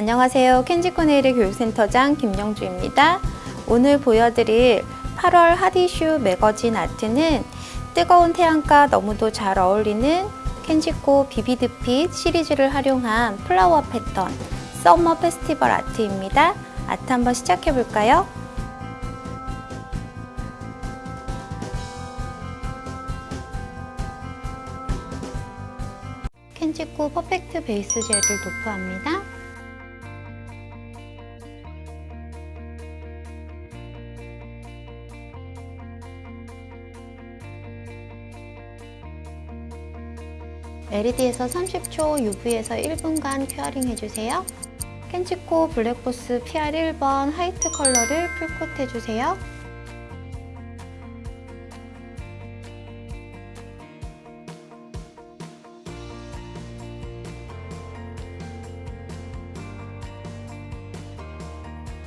안녕하세요. 캔치코네일의 교육센터장 김영주입니다. 오늘 보여드릴 8월 핫이슈 매거진 아트는 뜨거운 태양과 너무도 잘 어울리는 캔치코 vivid핏 시리즈를 활용한 flower 패턴 summer festival 아트입니다. 아트 한번 시작해 볼까요? 캔치코 perfect base gel을 도포합니다. LED에서 30초, UV에서 1분간 curing 해주세요. 캔치코 블랙포스 PR 1번 white 컬러를 full coat 해주세요.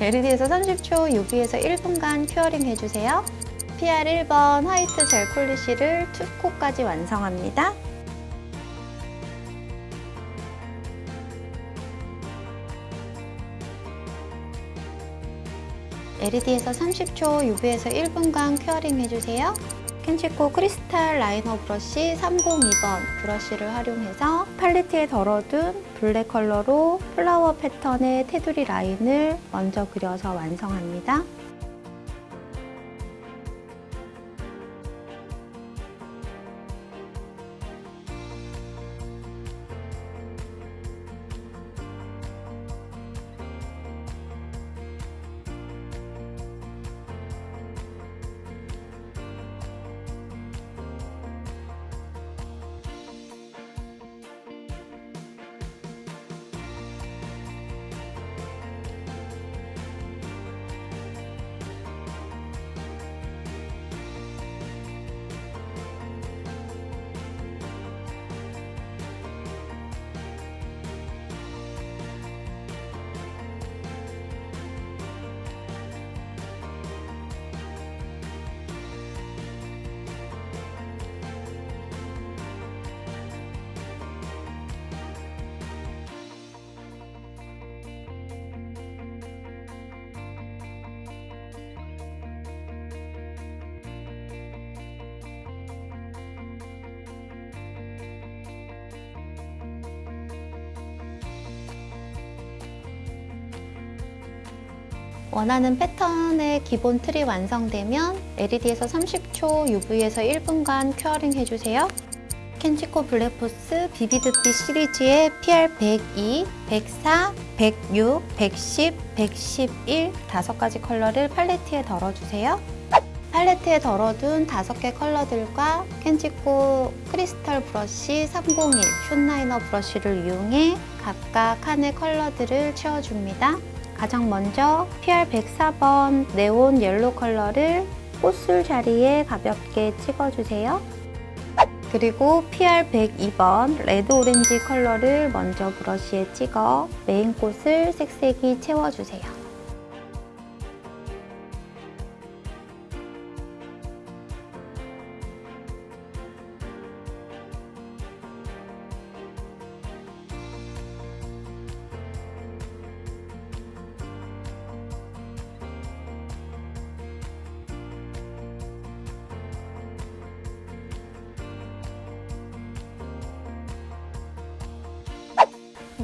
LED에서 30초, UV에서 1분간 curing 해주세요. PR 1번 white gel polish를 two coat까지 완성합니다. LED에서 30초, UV에서 1분간 curing 해주세요. 캔치코 crystal liner brush 302번 brush를 활용해서 팔레트에 덜어둔 black 컬러로 flower 패턴의 테두리 라인을 먼저 그려서 완성합니다. 원하는 패턴의 기본 틀이 완성되면 LED에서 30초, UV에서 1분간 curing 해주세요. 캔치코 블랙포스 vivid핏 시리즈의 PR102, 104, 106, 110, 111 다섯 가지 컬러를 팔레트에 덜어주세요. 팔레트에 덜어둔 다섯 개 컬러들과 캔치코 crystal brush 301 short liner brush를 이용해 각각 칸의 컬러들을 채워줍니다. 가장 먼저 PR104번 neon yellow 컬러를 꽃술 자리에 가볍게 찍어주세요. 그리고 PR102번 red orange 컬러를 먼저 brush에 찍어 메인 꽃을 색색이 채워주세요.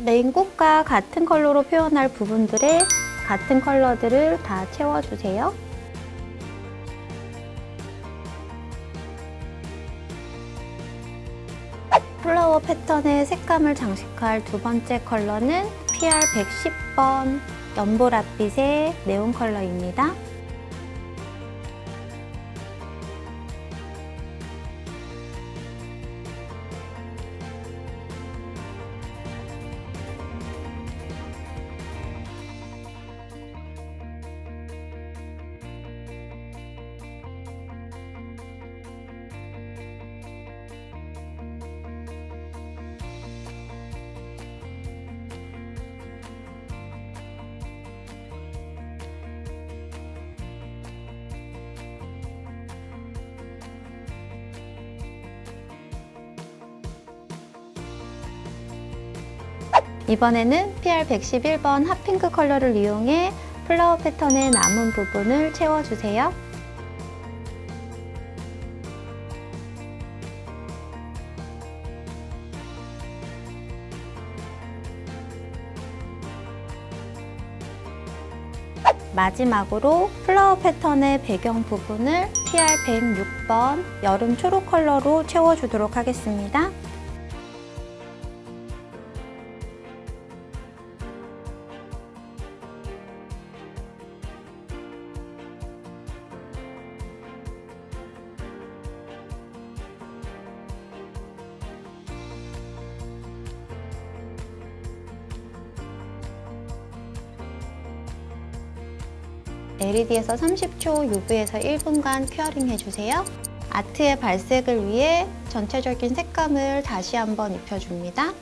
메인 꽃과 같은 컬러로 표현할 부분들에 같은 컬러들을 다 채워주세요. flower 패턴의 색감을 장식할 두 번째 컬러는 PR 110번 연보랏빛의 네온 컬러입니다. 이번에는 PR111번 hot pink 컬러를 이용해 flower 패턴의 남은 부분을 채워주세요. 마지막으로 flower 패턴의 배경 부분을 PR106번 여름 초록 컬러로 채워주도록 하겠습니다. LED에서 30초, UV에서 1분간 큐어링 해주세요. 아트의 발색을 위해 전체적인 색감을 다시 한번 입혀줍니다.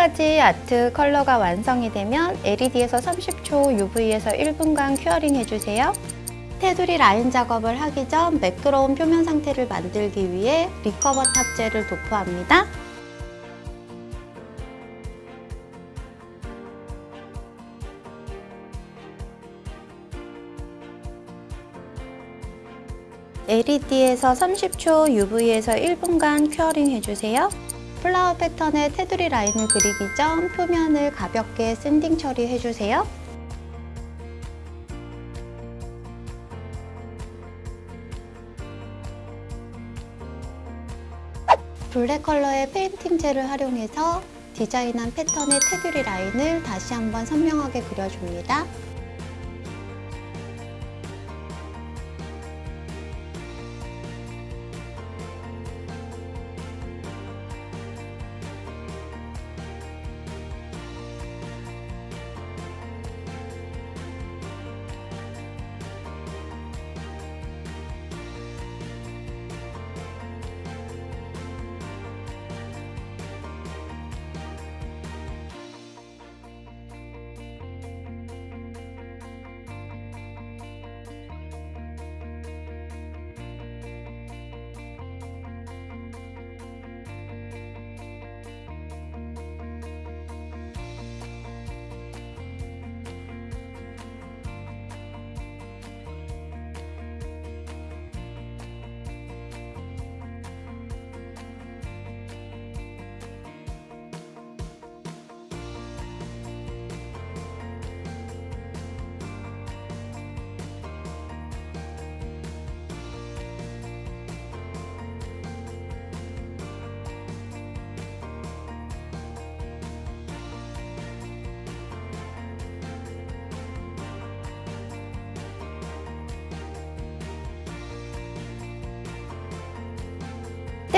two coat까지 아트 컬러가 완성이 되면 LED에서 30초, UV에서 1분간 curing 해주세요. 테두리 라인 작업을 하기 전 매끄러운 표면 상태를 만들기 위해 recover top gel을 도포합니다. LED에서 30초, UV에서 1분간 curing 해주세요. flower 패턴의 테두리 라인을 그리기 전 표면을 가볍게 sanding 처리해주세요. black 컬러의 painting gel을 활용해서 디자인한 패턴의 테두리 라인을 다시 한번 선명하게 그려줍니다.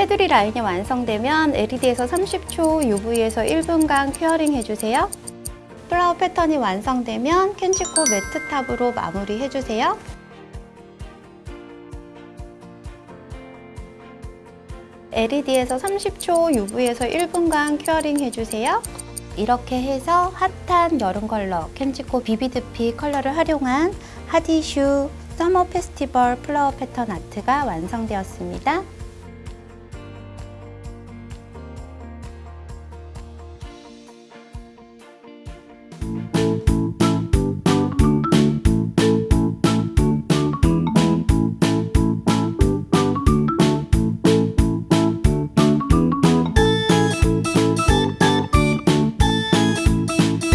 테두리 라인이 완성되면 LED에서 30초, UV에서 1분간 curing 해주세요. flower 패턴이 완성되면 캔치코 matte top으로 마무리해주세요. LED에서 30초, UV에서 1분간 curing 해주세요. 이렇게 해서 핫한 여름 컬러 캔치코 vivid핏 컬러를 활용한 핫이슈 서머 페스티벌 플라워 패턴 아트가 완성되었습니다.